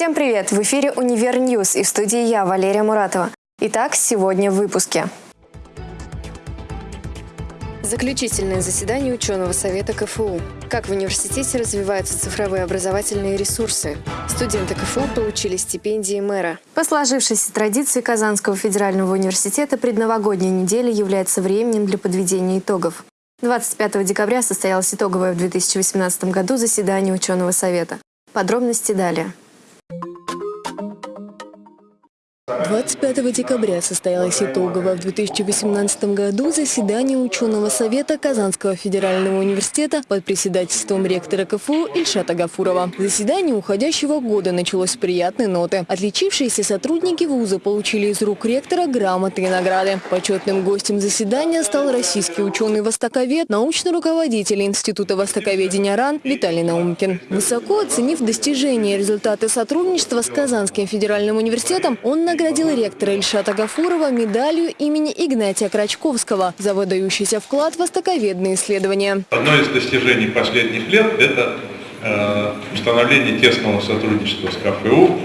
Всем привет! В эфире «Универ News» и в студии я, Валерия Муратова. Итак, сегодня в выпуске. Заключительное заседание ученого совета КФУ. Как в университете развиваются цифровые образовательные ресурсы. Студенты КФУ получили стипендии мэра. По сложившейся традиции Казанского федерального университета предновогодняя неделя является временем для подведения итогов. 25 декабря состоялось итоговое в 2018 году заседание ученого совета. Подробности далее. 25 декабря состоялось итоговое в 2018 году заседание ученого совета Казанского федерального университета под председательством ректора КФУ Ильшата Гафурова. Заседание уходящего года началось с приятной ноты. Отличившиеся сотрудники вуза получили из рук ректора грамоты и награды. Почетным гостем заседания стал российский ученый-востоковед, научный руководитель Института востоковедения РАН Виталий Наумкин. Высоко оценив достижения и результаты сотрудничества с Казанским федеральным университетом, он наградил наградил ректора Ильшата Гафурова медалью имени Игнатия Крачковского за выдающийся вклад в востоковедные исследования. Одно из достижений последних лет – это э, установление тесного сотрудничества с КФУ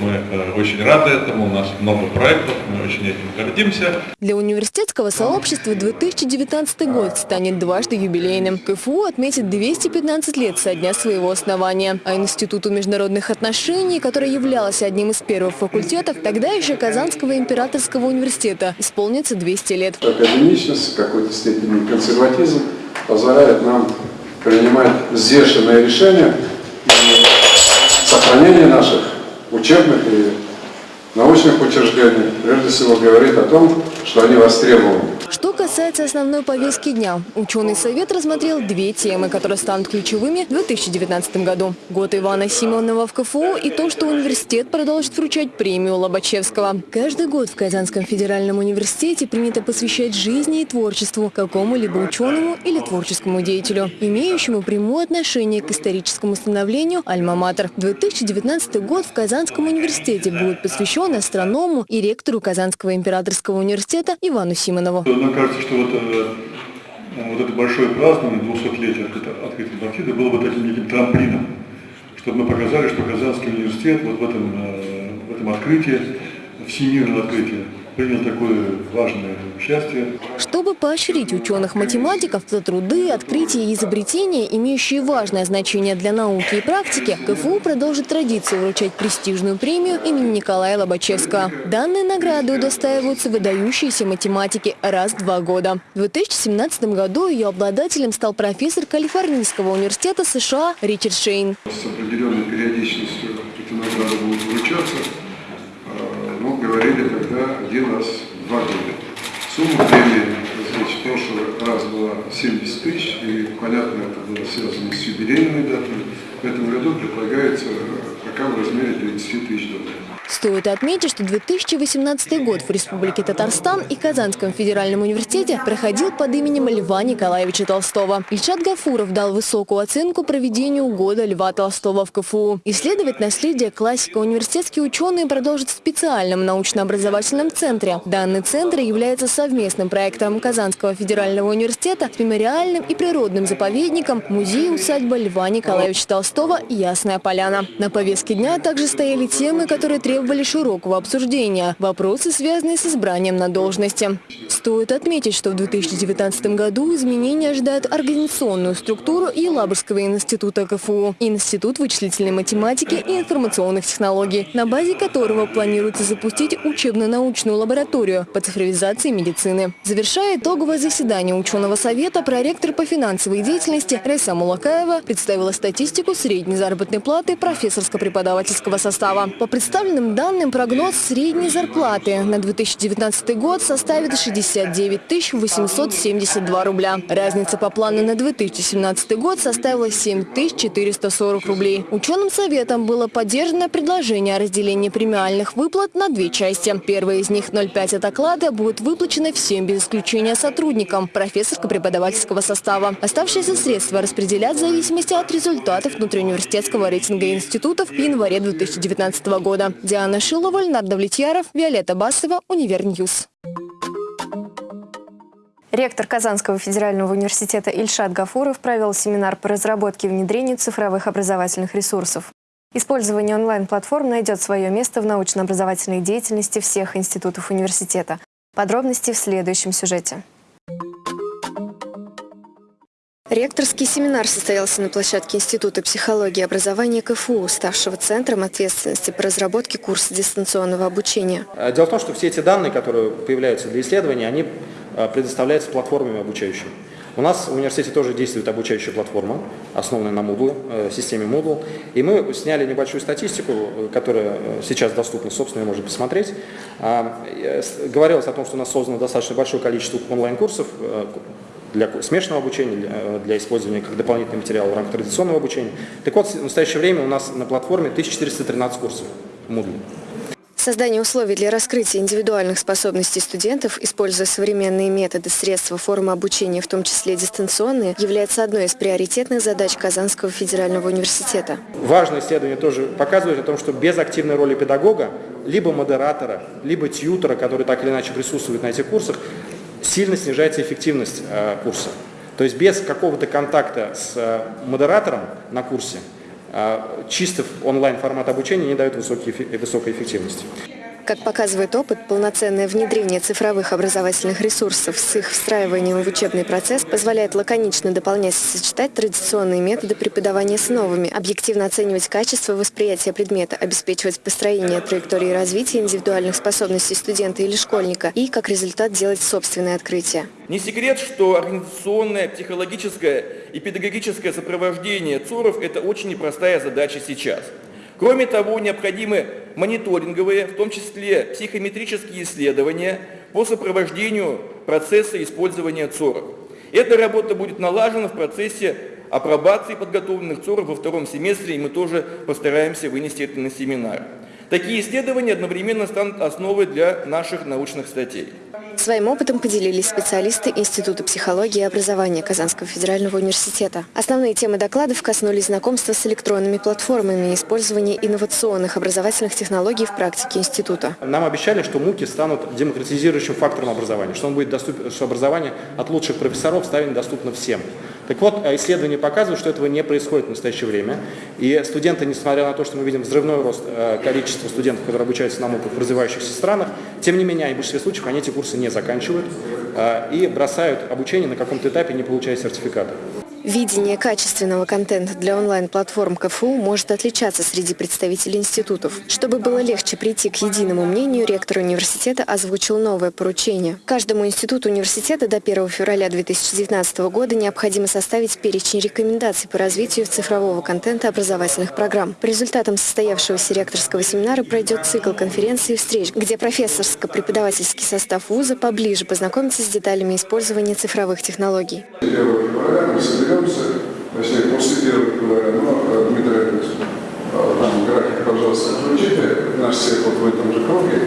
мы э, очень рады этому, у нас много проектов, мы очень этим гордимся. Для университетского сообщества 2019 год станет дважды юбилейным. КФУ отметит 215 лет со дня своего основания. А Институту международных отношений, который являлся одним из первых факультетов, тогда еще Казанского императорского университета, исполнится 200 лет. Академичность, в какой-то степени консерватизм позволяет нам принимать взвешенные решения и сохранение наших учебных и научных учреждений, прежде всего говорит о том, что они востребованы. Что касается основной повестки дня, ученый совет рассмотрел две темы, которые станут ключевыми в 2019 году. Год Ивана Симонова в КФУ и то, что университет продолжит вручать премию Лобачевского. Каждый год в Казанском федеральном университете принято посвящать жизни и творчеству какому-либо ученому или творческому деятелю, имеющему прямое отношение к историческому становлению «Альма-Матер». 2019 год в Казанском университете будет посвящен астроному и ректору Казанского императорского университета Ивану Симонову мне кажется, что вот, э, вот это большое празднование 200-летия открытия Антарктиды было бы таким неким трамплином, чтобы мы показали, что Казанский университет вот в этом, э, в этом открытии, всемирном открытии, принял такое важное участие. Чтобы поощрить ученых-математиков за труды, открытия и изобретения, имеющие важное значение для науки и практики, КФУ продолжит традицию вручать престижную премию имени Николая Лобачевского. Данные награды удостаиваются выдающиеся математики раз в два года. В 2017 году ее обладателем стал профессор Калифорнийского университета США Ричард Шейн. С определенной периодичностью эти награды будут вручаться говорили тогда один раз в два года. Сумма премии, значит, в прошлый раз была 70 тысяч, и, понятно, это было связано с юбилейными датами. В этом году предлагается пока в размере 30 тысяч долларов. Стоит отметить, что 2018 год в Республике Татарстан и Казанском федеральном университете проходил под именем Льва Николаевича Толстого. Ильшат Гафуров дал высокую оценку проведению года Льва Толстого в КФУ. Исследовать наследие классика университетские ученые продолжат в специальном научно-образовательном центре. Данный центр является совместным проектом Казанского федерального университета с мемориальным и природным заповедником музей-усадьба Льва Николаевича Толстого «Ясная поляна». На повестке дня также стояли темы, которые требуют требовали широкого обсуждения. Вопросы, связанные с избранием на должности. Стоит отметить, что в 2019 году изменения ожидают организационную структуру Елабужского института КФУ, Институт вычислительной математики и информационных технологий, на базе которого планируется запустить учебно-научную лабораторию по цифровизации медицины. Завершая итоговое заседание ученого совета, проректор по финансовой деятельности Рейса Мулакаева представила статистику средней заработной платы профессорско-преподавательского состава. По представленным данным, прогноз средней зарплаты на 2019 год составит 69 872 рубля. Разница по плану на 2017 год составила 7 440 рублей. Ученым советом было поддержано предложение о разделении премиальных выплат на две части. Первая из них 0,5 от оклада будет выплачена всем без исключения сотрудникам профессорско-преподавательского состава. Оставшиеся средства распределят в зависимости от результатов внутриуниверситетского рейтинга институтов в январе 2019 года. Диана Шилова, Леонард Давлетьяров, Виолетта Басова, Универ News. Ректор Казанского федерального университета Ильшат Гафуров провел семинар по разработке и внедрению цифровых образовательных ресурсов. Использование онлайн-платформ найдет свое место в научно-образовательной деятельности всех институтов университета. Подробности в следующем сюжете. Ректорский семинар состоялся на площадке Института психологии и образования КФУ, ставшего центром ответственности по разработке курса дистанционного обучения. А, дело в том, что все эти данные, которые появляются для исследования, они а, предоставляются платформами обучающими. У нас в университете тоже действует обучающая платформа, основанная на Moodle, э, системе Moodle. И мы сняли небольшую статистику, э, которая э, сейчас доступна, собственно, можно посмотреть. А, говорилось о том, что у нас создано достаточно большое количество онлайн-курсов, для смешанного обучения, э, для использования как дополнительный материал в рамках традиционного обучения. Так вот, в настоящее время у нас на платформе 1413 курсов Moodle. Создание условий для раскрытия индивидуальных способностей студентов, используя современные методы, средства, формы обучения, в том числе дистанционные, является одной из приоритетных задач Казанского федерального университета. Важное исследование тоже показывает о том, что без активной роли педагога, либо модератора, либо тьютера, который так или иначе присутствует на этих курсах, сильно снижается эффективность э, курса. То есть без какого-то контакта с э, модератором на курсе э, чисто онлайн формат обучения не дает высокой, высокой эффективности. Как показывает опыт, полноценное внедрение цифровых образовательных ресурсов с их встраиванием в учебный процесс позволяет лаконично дополнять и сочетать традиционные методы преподавания с новыми, объективно оценивать качество восприятия предмета, обеспечивать построение траектории развития индивидуальных способностей студента или школьника и, как результат, делать собственные открытия. Не секрет, что организационное, психологическое и педагогическое сопровождение ЦОРов – это очень непростая задача сейчас – Кроме того, необходимы мониторинговые, в том числе психометрические исследования по сопровождению процесса использования ЦОРов. Эта работа будет налажена в процессе апробации подготовленных ЦОРов во втором семестре, и мы тоже постараемся вынести это на семинар. Такие исследования одновременно станут основой для наших научных статей. Своим опытом поделились специалисты Института психологии и образования Казанского федерального университета. Основные темы докладов коснулись знакомства с электронными платформами и использования инновационных образовательных технологий в практике института. Нам обещали, что МУКи станут демократизирующим фактором образования, что, он будет доступен, что образование от лучших профессоров станет доступно всем. Так вот, э, исследования показывают, что этого не происходит в настоящее время. И студенты, несмотря на то, что мы видим взрывной рост э, количества студентов, которые обучаются на МУКах в развивающихся странах, тем не менее, в большинстве случаев они эти курсы не заканчивают э, и бросают обучение на каком-то этапе, не получая сертификата. Видение качественного контента для онлайн-платформ КФУ может отличаться среди представителей институтов. Чтобы было легче прийти к единому мнению, ректор университета озвучил новое поручение. Каждому институту университета до 1 февраля 2019 года необходимо составить перечень рекомендаций по развитию цифрового контента образовательных программ. По результатам состоявшегося ректорского семинара пройдет цикл конференций и встреч, где профессорско-преподавательский состав вуза поближе познакомится с деталями использования цифровых технологий разберемся, точнее, после первого января, но Дмитрий Олегович, там график, пожалуйста, включите наш всех вот в этом же круге,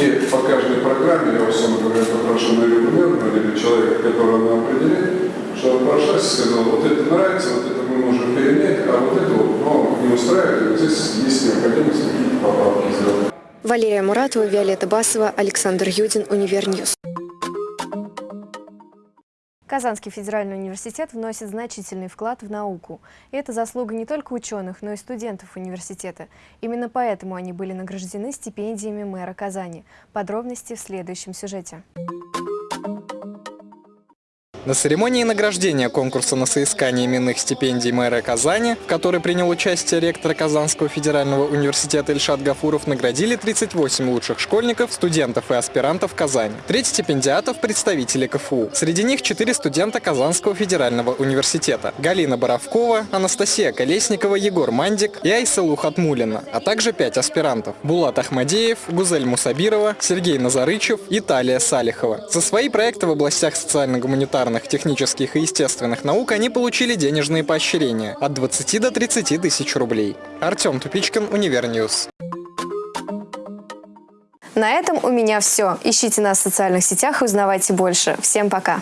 и по каждой программе, я, условно говоря, попрошу Марию Гумерну или человека, которого она определит, чтобы прошлась и сказал, вот это нравится, вот это мы можем перенять, а вот это вот, ну, не устраивает, здесь есть необходимость какие-то поправки сделать. Валерия Муратова, Виолетта Басова, Александр Юдин, Универ News. Казанский федеральный университет вносит значительный вклад в науку. И это заслуга не только ученых, но и студентов университета. Именно поэтому они были награждены стипендиями мэра Казани. Подробности в следующем сюжете. На церемонии награждения конкурса на соискание именных стипендий мэра Казани, в которой принял участие ректор Казанского федерального университета Ильшат Гафуров, наградили 38 лучших школьников, студентов и аспирантов Казани. Треть стипендиатов – представители КФУ. Среди них 4 студента Казанского федерального университета. Галина Боровкова, Анастасия Колесникова, Егор Мандик и Айсалу Хатмулина, а также 5 аспирантов – Булат Ахмадеев, Гузель Мусабирова, Сергей Назарычев и Талия Салихова. За свои проекты в областях социально-гуманитарных гуманитарных, технических и естественных наук они получили денежные поощрения от 20 до 30 тысяч рублей. Артем Тупичкин, Универ News. На этом у меня все. Ищите нас в социальных сетях и узнавайте больше. Всем пока!